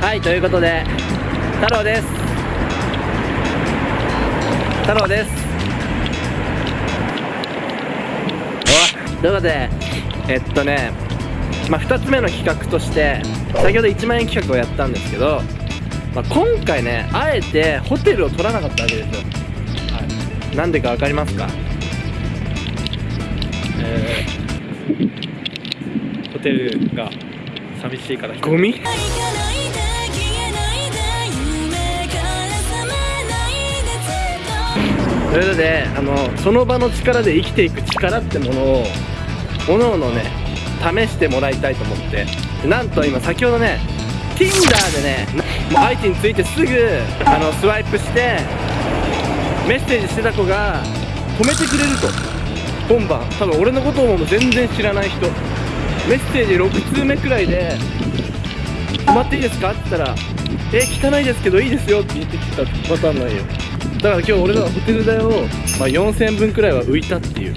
はいということで太郎です。太郎です。おということでえっとねまあ、2つ目の企画として先ほど1万円企画をやったんですけど、まあ、今回ねあえてホテルを取らなかったわけですよ、はい、なんでか分かりますか？えー、ホテルが寂しいから。ゴミ？ということであのその場の力で生きていく力ってものをおのおのね試してもらいたいと思って。なんと今先ほどね Tinder でね相手についてすぐあのスワイプしてメッセージしてた子が止めてくれると。今晩多分俺のことをも全然知らない人。メッセージ6通目くらいで「止まっていいですか?」って言ったら「え聞かないですけどいいですよ」って言ってきたパターンなんよ。だから今日俺のホテル代を、まあ、4000分くらいは浮いたっていう。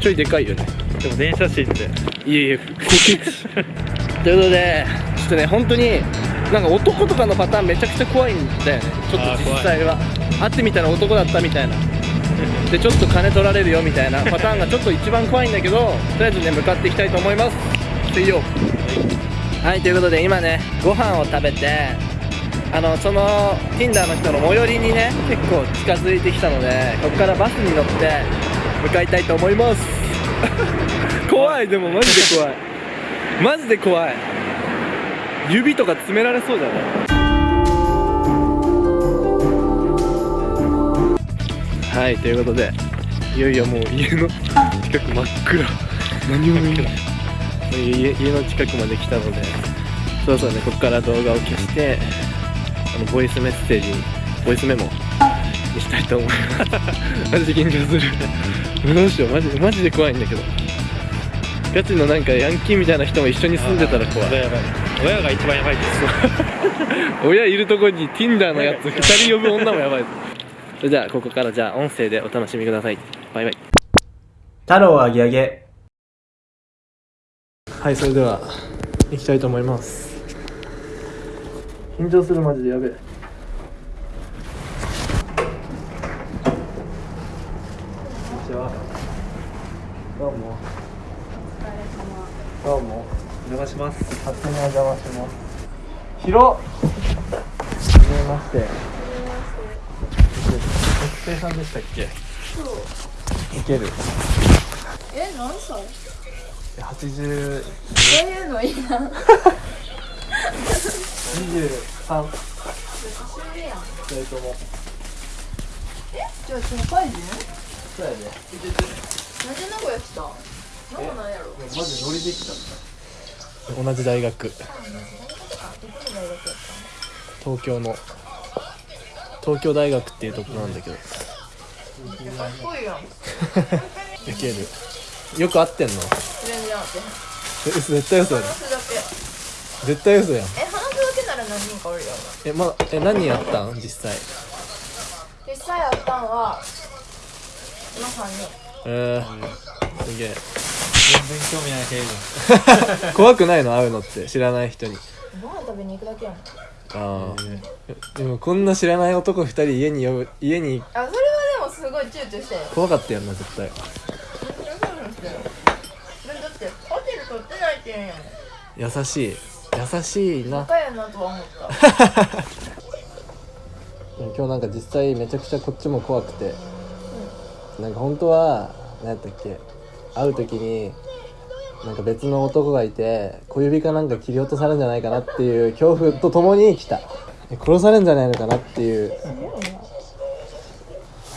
ちょいでかいよね。でも電車賃っていえいえ ということでちょっとね本当になんか男とかのパターンめちゃくちゃ怖いんだよね。ちょっと実際は。会ってみたら男だったみたいな。でちょっと金取られるよみたいなパターンがちょっと一番怖いんだけどとりあえずね向かっていきたいと思います。水曜はいということで今ねご飯を食べてあのその Tinder の人の最寄りにね結構近づいてきたのでここからバスに乗って向かいたいと思います。怖いでもマジで怖い。マジで怖い。指とか詰められそうじゃないはいということでいよいよもう家の近く真っ暗。何も見えない家家の近くまで来たのでそうそうねここから動画を消してあのボイスメッセージにボイスメモにしたいと思います。マジ緊張する。どうしよう。マジマジで怖いんだけど。ガチのなんかヤンキーみたいな人も一緒に住んでたら怖い。親が親が一番やばいです。親いるとこに Tinder のやつ2人呼ぶ女もやばい。ですそれじゃあここからじゃあ音声でお楽しみください。バイバイ。太郎あげあげはいそれでは行きたいと思います緊張するマジでやべえ。こんにちは。どうも。どうもお邪魔します勝手にお邪魔します。広っ。はじめまして。学生さんでしたっけ？そう。いける。え何歳？80そういうのいいな 23年上やん二人ともじゃあその会人そうやねなんで名古屋来たなんもないやろマジノリできちゃった同じ大学どこの大学やった東京の東京大学っていうとこなんだけどかっこいいやんいけるよく会ってんの全然あって絶対嘘や話すだけ絶対嘘やん何人かおるよえまえ何人やったん？実際。実際あったんは今3人えー、すげえ。全然興味ない系じ 怖くないの？会うのって。知らない人に。ご飯食べに行くだけやん。あああでもこんな知らない男二人家に呼ぶ家に。それはでもすごい躊躇して。怖かったよな絶対。だってホテル取ってないって言うんやもん。優しい優しいな。バカやなとは思った。今日なんか実際めちゃくちゃこっちも怖くて、なんか本当は何やったっけ。会う時になんか別の男がいて小指かなんか切り落とされるんじゃないかなっていう恐怖とともに来た。殺されるんじゃないのかなっていう。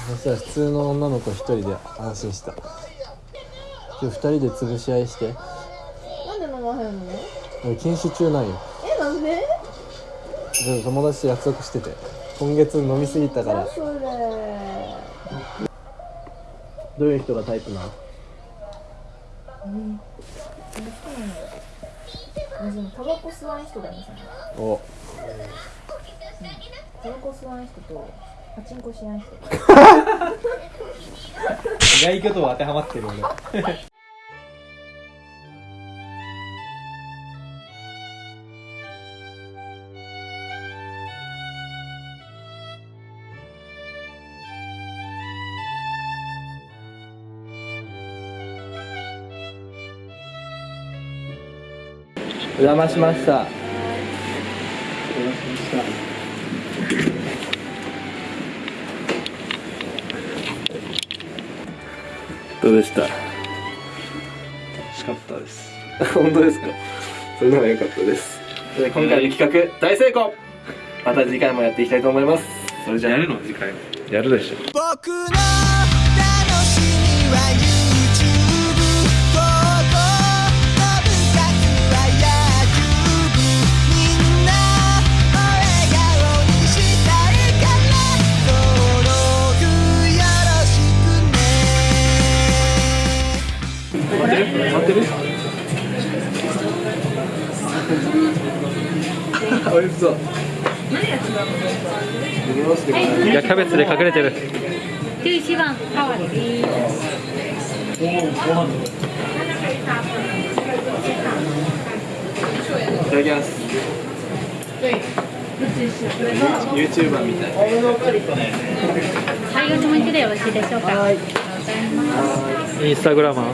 そしたら普通の女の子一人で安心した。今日二人で潰し合いして。なんで飲まへんの？俺禁酒中なんよ。えなんで？友達と約束してて。今月飲みすぎたから。それ。どういう人がタイプなの？でもタバコ吸わん人がいいんですよねおタバコ吸わん人とパチンコしやん人ゃん。意外と当てはまってる俺お邪魔しました。どうでした？楽しかったです。本当ですか？それなら良かったです。で今回の企画大成功。また次回もやっていきたいと思います。それじゃあ。やるの？次回。やるでしょ。僕の楽しみは美味しそう。いやキャベツで隠れてる。11番ハワイいただきます。YouTuber みたい。はい、お気持ちでよろしいでしょうか。インスタグラマー